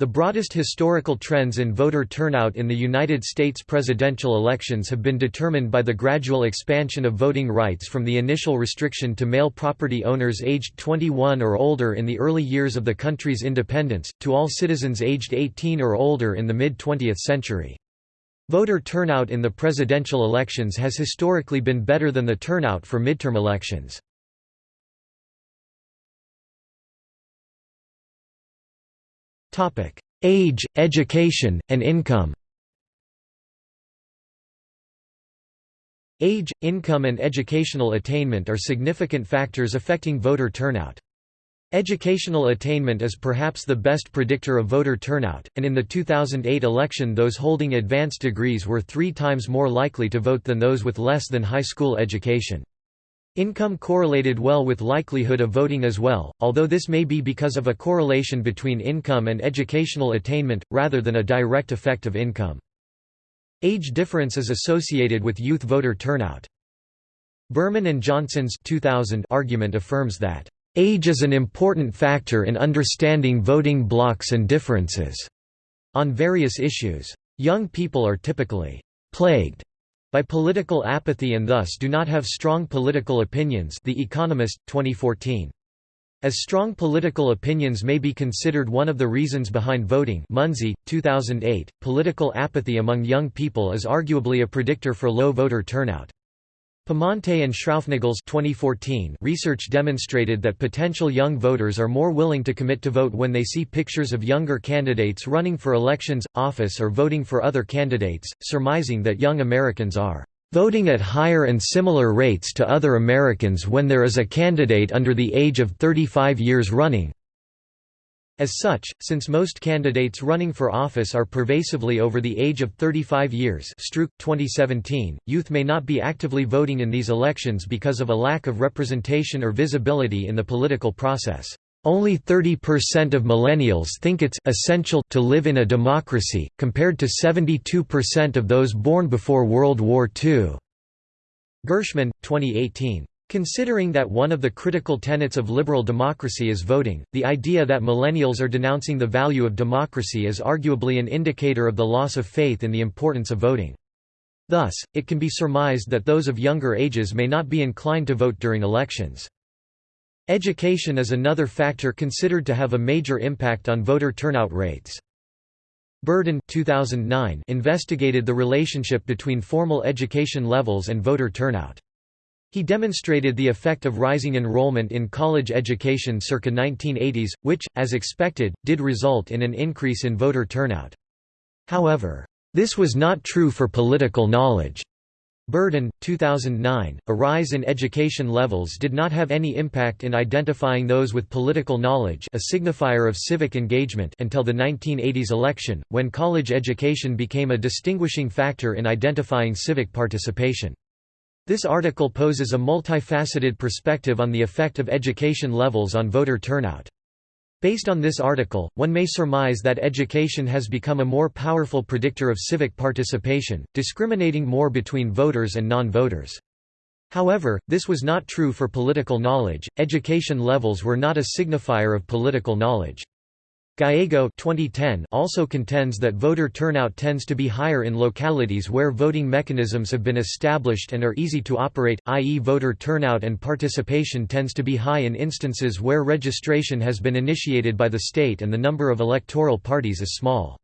The broadest historical trends in voter turnout in the United States presidential elections have been determined by the gradual expansion of voting rights from the initial restriction to male property owners aged 21 or older in the early years of the country's independence, to all citizens aged 18 or older in the mid-20th century. Voter turnout in the presidential elections has historically been better than the turnout for midterm elections. Age, education, and income Age, income and educational attainment are significant factors affecting voter turnout. Educational attainment is perhaps the best predictor of voter turnout, and in the 2008 election those holding advanced degrees were three times more likely to vote than those with less than high school education. Income correlated well with likelihood of voting as well, although this may be because of a correlation between income and educational attainment, rather than a direct effect of income. Age difference is associated with youth voter turnout. Berman and Johnson's 2000 argument affirms that, "...age is an important factor in understanding voting blocks and differences." On various issues. Young people are typically plagued by political apathy and thus do not have strong political opinions The Economist, 2014. As strong political opinions may be considered one of the reasons behind voting Munsey, 2008, political apathy among young people is arguably a predictor for low voter turnout. Pamonte and Schraufnagels 2014 research demonstrated that potential young voters are more willing to commit to vote when they see pictures of younger candidates running for elections, office or voting for other candidates, surmising that young Americans are voting at higher and similar rates to other Americans when there is a candidate under the age of 35 years running. As such, since most candidates running for office are pervasively over the age of 35 years Stroock, 2017, youth may not be actively voting in these elections because of a lack of representation or visibility in the political process. Only 30% of millennials think it's essential to live in a democracy, compared to 72% of those born before World War II. Gershman, 2018. Considering that one of the critical tenets of liberal democracy is voting, the idea that millennials are denouncing the value of democracy is arguably an indicator of the loss of faith in the importance of voting. Thus, it can be surmised that those of younger ages may not be inclined to vote during elections. Education is another factor considered to have a major impact on voter turnout rates. Burden 2009 investigated the relationship between formal education levels and voter turnout. He demonstrated the effect of rising enrollment in college education circa 1980s, which, as expected, did result in an increase in voter turnout. However, this was not true for political knowledge. Burden, 2009, a rise in education levels did not have any impact in identifying those with political knowledge a signifier of civic engagement until the 1980s election, when college education became a distinguishing factor in identifying civic participation. This article poses a multifaceted perspective on the effect of education levels on voter turnout. Based on this article, one may surmise that education has become a more powerful predictor of civic participation, discriminating more between voters and non-voters. However, this was not true for political knowledge, education levels were not a signifier of political knowledge. Gallego 2010 also contends that voter turnout tends to be higher in localities where voting mechanisms have been established and are easy to operate, i.e. voter turnout and participation tends to be high in instances where registration has been initiated by the state and the number of electoral parties is small.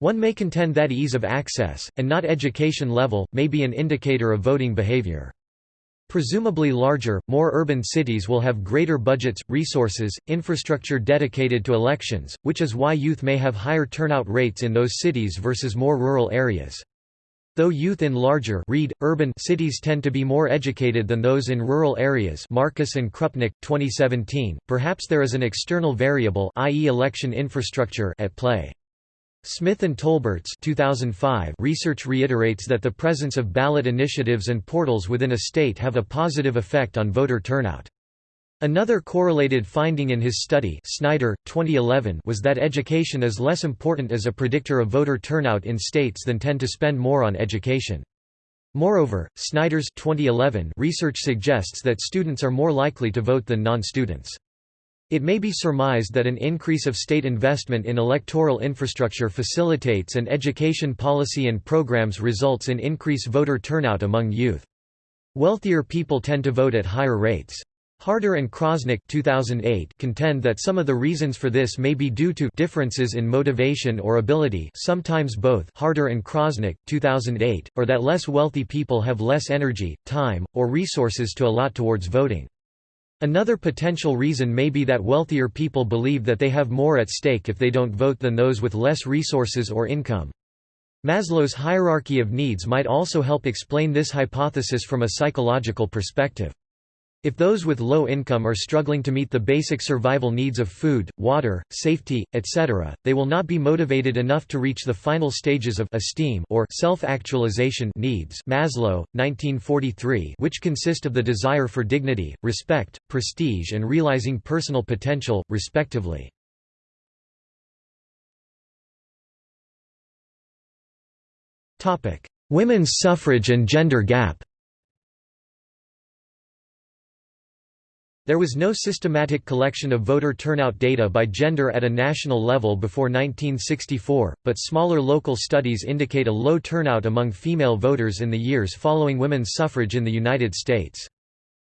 One may contend that ease of access, and not education level, may be an indicator of voting behavior. Presumably larger, more urban cities will have greater budgets, resources, infrastructure dedicated to elections, which is why youth may have higher turnout rates in those cities versus more rural areas. Though youth in larger read, urban cities tend to be more educated than those in rural areas Marcus and Krupnick, 2017, perhaps there is an external variable i.e. election infrastructure at play. Smith and Tolberts 2005 research reiterates that the presence of ballot initiatives and portals within a state have a positive effect on voter turnout. Another correlated finding in his study Snyder, 2011 was that education is less important as a predictor of voter turnout in states than tend to spend more on education. Moreover, Snyder's 2011 research suggests that students are more likely to vote than non-students. It may be surmised that an increase of state investment in electoral infrastructure facilitates and education policy and programs results in increased voter turnout among youth. Wealthier people tend to vote at higher rates. Harder and Krosnick 2008 contend that some of the reasons for this may be due to differences in motivation or ability sometimes both Harder and Krosnick 2008, or that less wealthy people have less energy, time, or resources to allot towards voting. Another potential reason may be that wealthier people believe that they have more at stake if they don't vote than those with less resources or income. Maslow's hierarchy of needs might also help explain this hypothesis from a psychological perspective. If those with low income are struggling to meet the basic survival needs of food, water, safety, etc., they will not be motivated enough to reach the final stages of esteem or self-actualization needs Maslow, 1943 which consist of the desire for dignity, respect, prestige and realizing personal potential, respectively. Women's suffrage and gender gap There was no systematic collection of voter turnout data by gender at a national level before 1964, but smaller local studies indicate a low turnout among female voters in the years following women's suffrage in the United States.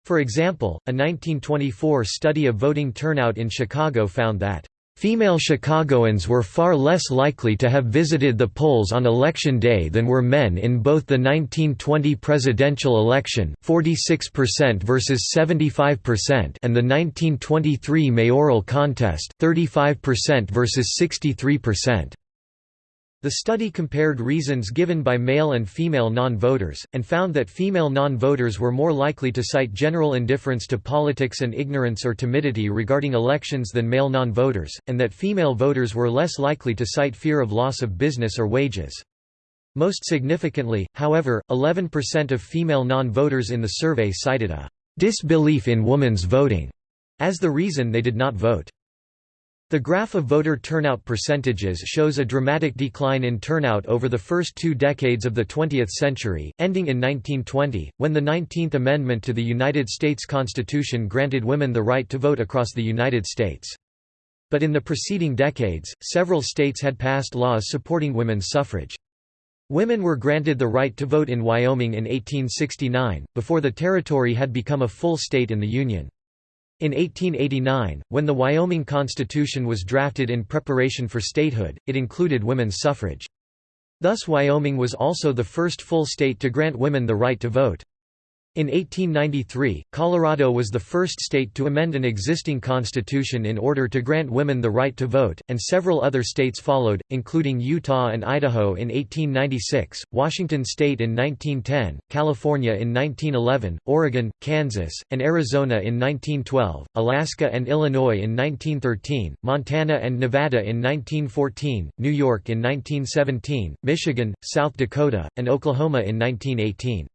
For example, a 1924 study of voting turnout in Chicago found that Female Chicagoans were far less likely to have visited the polls on election day than were men in both the 1920 presidential election 46% versus 75% and the 1923 mayoral contest 35% versus 63%. The study compared reasons given by male and female non-voters, and found that female non-voters were more likely to cite general indifference to politics and ignorance or timidity regarding elections than male non-voters, and that female voters were less likely to cite fear of loss of business or wages. Most significantly, however, 11% of female non-voters in the survey cited a disbelief in women's voting as the reason they did not vote. The graph of voter turnout percentages shows a dramatic decline in turnout over the first two decades of the 20th century, ending in 1920, when the 19th Amendment to the United States Constitution granted women the right to vote across the United States. But in the preceding decades, several states had passed laws supporting women's suffrage. Women were granted the right to vote in Wyoming in 1869, before the territory had become a full state in the Union. In 1889, when the Wyoming Constitution was drafted in preparation for statehood, it included women's suffrage. Thus Wyoming was also the first full state to grant women the right to vote. In 1893, Colorado was the first state to amend an existing constitution in order to grant women the right to vote, and several other states followed, including Utah and Idaho in 1896, Washington state in 1910, California in 1911, Oregon, Kansas, and Arizona in 1912, Alaska and Illinois in 1913, Montana and Nevada in 1914, New York in 1917, Michigan, South Dakota, and Oklahoma in 1918.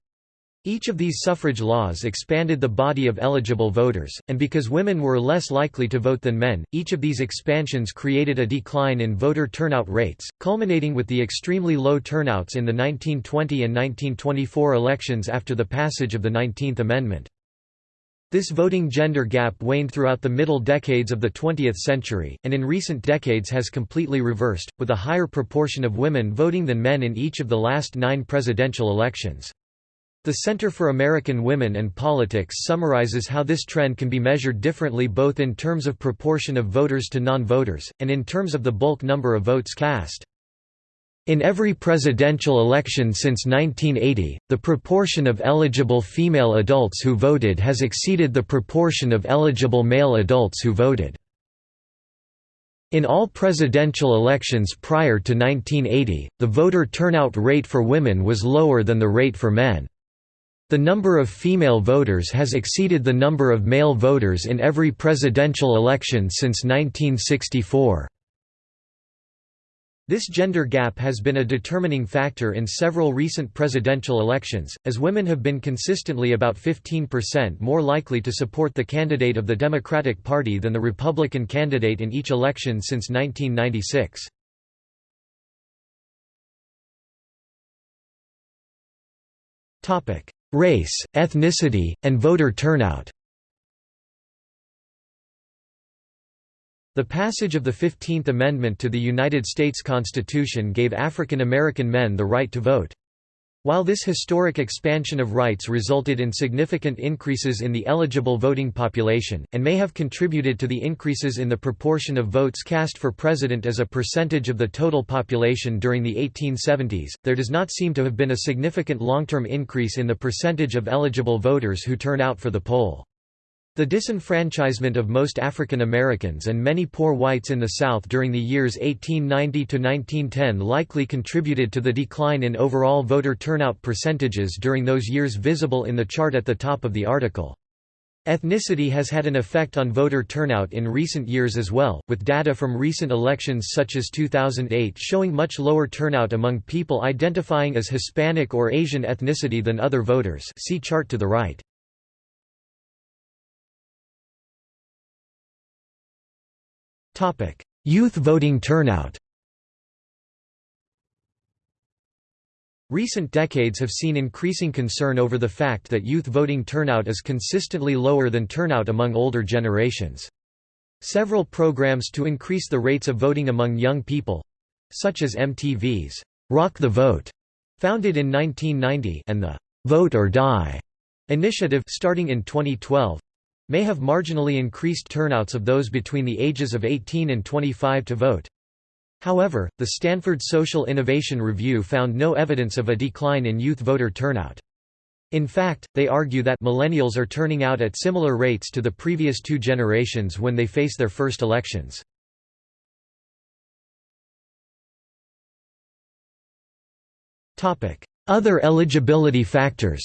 Each of these suffrage laws expanded the body of eligible voters, and because women were less likely to vote than men, each of these expansions created a decline in voter turnout rates, culminating with the extremely low turnouts in the 1920 and 1924 elections after the passage of the 19th Amendment. This voting gender gap waned throughout the middle decades of the 20th century, and in recent decades has completely reversed, with a higher proportion of women voting than men in each of the last nine presidential elections. The Center for American Women and Politics summarizes how this trend can be measured differently both in terms of proportion of voters to non-voters, and in terms of the bulk number of votes cast. In every presidential election since 1980, the proportion of eligible female adults who voted has exceeded the proportion of eligible male adults who voted. In all presidential elections prior to 1980, the voter turnout rate for women was lower than the rate for men. The number of female voters has exceeded the number of male voters in every presidential election since 1964. This gender gap has been a determining factor in several recent presidential elections, as women have been consistently about 15% more likely to support the candidate of the Democratic Party than the Republican candidate in each election since 1996. Topic: Race, ethnicity, and voter turnout The passage of the Fifteenth Amendment to the United States Constitution gave African American men the right to vote. While this historic expansion of rights resulted in significant increases in the eligible voting population, and may have contributed to the increases in the proportion of votes cast for president as a percentage of the total population during the 1870s, there does not seem to have been a significant long-term increase in the percentage of eligible voters who turn out for the poll. The disenfranchisement of most African Americans and many poor whites in the South during the years 1890 to 1910 likely contributed to the decline in overall voter turnout percentages during those years visible in the chart at the top of the article. Ethnicity has had an effect on voter turnout in recent years as well, with data from recent elections such as 2008 showing much lower turnout among people identifying as Hispanic or Asian ethnicity than other voters see chart to the right. Youth voting turnout Recent decades have seen increasing concern over the fact that youth voting turnout is consistently lower than turnout among older generations. Several programs to increase the rates of voting among young people—such as MTV's Rock the Vote, founded in 1990 and the Vote or Die initiative starting in 2012 may have marginally increased turnouts of those between the ages of 18 and 25 to vote. However, the Stanford Social Innovation Review found no evidence of a decline in youth voter turnout. In fact, they argue that millennials are turning out at similar rates to the previous two generations when they face their first elections. Other eligibility factors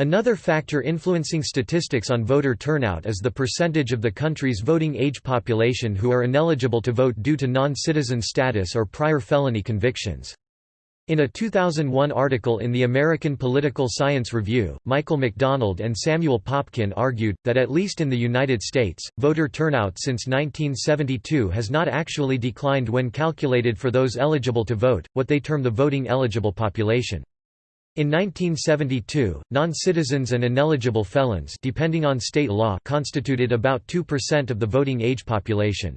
Another factor influencing statistics on voter turnout is the percentage of the country's voting age population who are ineligible to vote due to non-citizen status or prior felony convictions. In a 2001 article in the American Political Science Review, Michael McDonald and Samuel Popkin argued, that at least in the United States, voter turnout since 1972 has not actually declined when calculated for those eligible to vote, what they term the voting eligible population. In 1972, non-citizens and ineligible felons depending on state law constituted about 2% of the voting age population.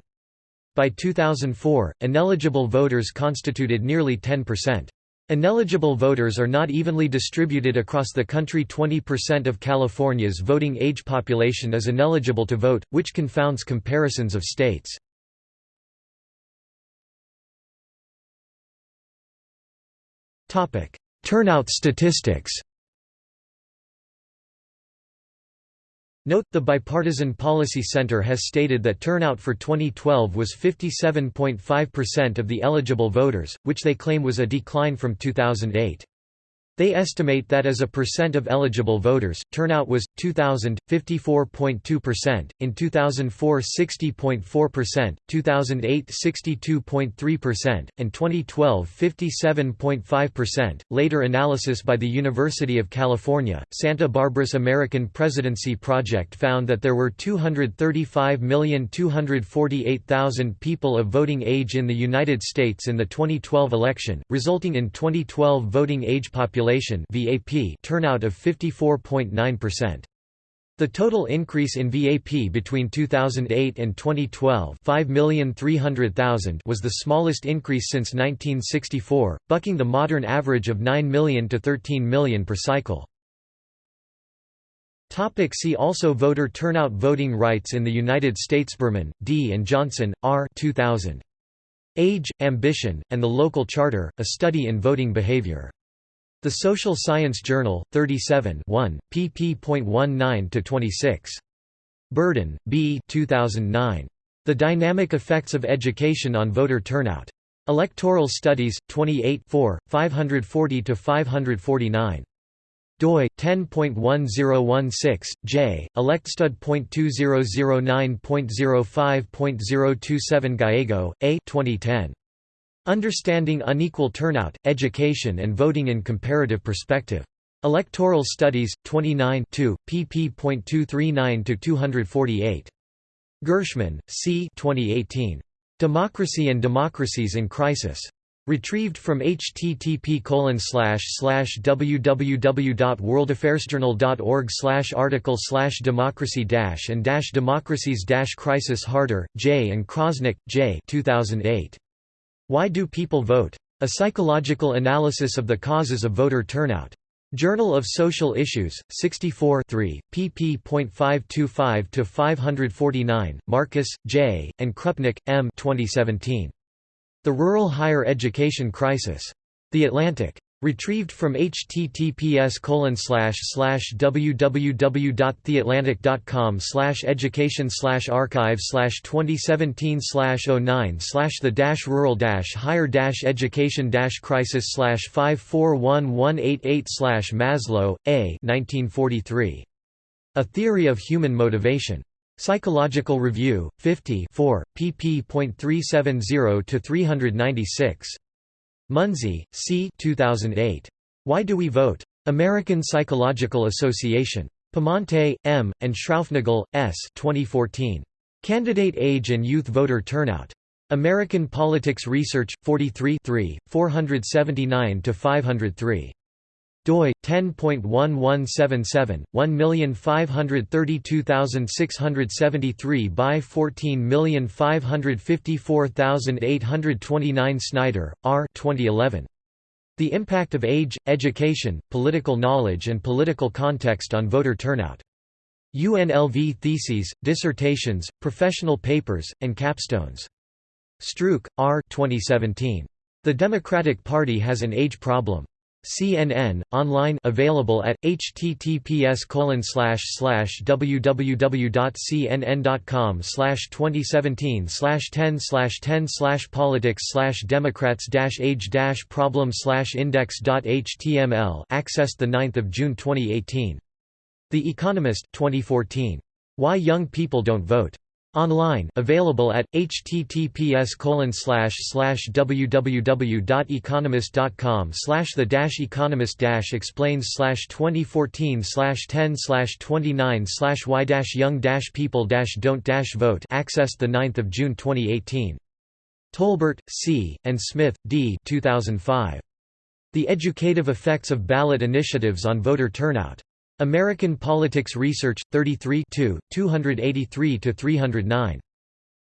By 2004, ineligible voters constituted nearly 10%. Ineligible voters are not evenly distributed across the country 20% of California's voting age population is ineligible to vote, which confounds comparisons of states. Turnout statistics Note, the Bipartisan Policy Center has stated that turnout for 2012 was 57.5% of the eligible voters, which they claim was a decline from 2008. They estimate that as a percent of eligible voters, turnout was, 2000, 54.2%, in 2004 60.4%, 2008 62.3%, and 2012 57.5%. Later analysis by the University of California, Santa Barbara's American Presidency Project found that there were 235,248,000 people of voting age in the United States in the 2012 election, resulting in 2012 voting age population population VAP turnout of 54.9%. The total increase in VAP between 2008 and 2012 5,300,000 was the smallest increase since 1964, bucking the modern average of 9 million to 13 million per cycle. Topic see also Voter turnout Voting rights in the United States Berman, D. and Johnson, R. 2000. Age, Ambition, and the Local Charter, A Study in Voting Behavior. The Social Science Journal, 37 1, pp. pp.19–26. Burden, B. 2009. The Dynamic Effects of Education on Voter Turnout. Electoral Studies, 28 4, 540–549 doi 10.1016 j electstud.2009.05.027 Gallego a 2010 Understanding Unequal Turnout, Education and Voting in Comparative Perspective. Electoral Studies, 29 pp.239–248. Gershman, C. 2018. Democracy and Democracies in Crisis. Retrieved from http www.worldaffairsjournal.org article democracy and democracies crisis Harder, J. and Krosnick, J. 2008. Why Do People Vote? A Psychological Analysis of the Causes of Voter Turnout. Journal of Social Issues, 64 3, pp.525–549, Marcus, J., and Krupnick, M. 2017. The Rural Higher Education Crisis. The Atlantic. Retrieved from https www.theatlantic.com education archive 2017 09 the dash rural dash higher dash education dash crisis 541188 Maslow, A 1943. A Theory of Human Motivation. Psychological Review, 50 4, pp.370–396. Munsey, C. 2008. Why Do We Vote? American Psychological Association. Pamonte, M., and Schraufnagel, S. 2014. Candidate Age and Youth Voter Turnout. American Politics Research, 43 479–503 doi 10.1177 1532673 by 14554829 Snyder, R. 2011. The Impact of Age, Education, Political Knowledge and Political Context on Voter Turnout. UNLV Theses, Dissertations, Professional Papers, and Capstones. Stroock, R. 2017. The Democratic Party has an age problem. CNN online available at https www.cnn.com 2017 10 10 politics democrats age problem index.html accessed 9 June 2018 The Economist 2014 Why Young People Don't Vote Online available at https www.economist.com the economist dash explains 2014 10 29 why young people don't vote accessed 9 June 2018 Tolbert, C., and Smith, D. 2005. The Educative Effects of Ballot Initiatives on Voter Turnout. American Politics Research, 33 283–309.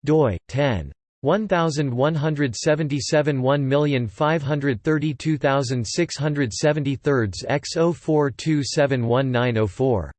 doi, 10. 1177 1532673 x 04271904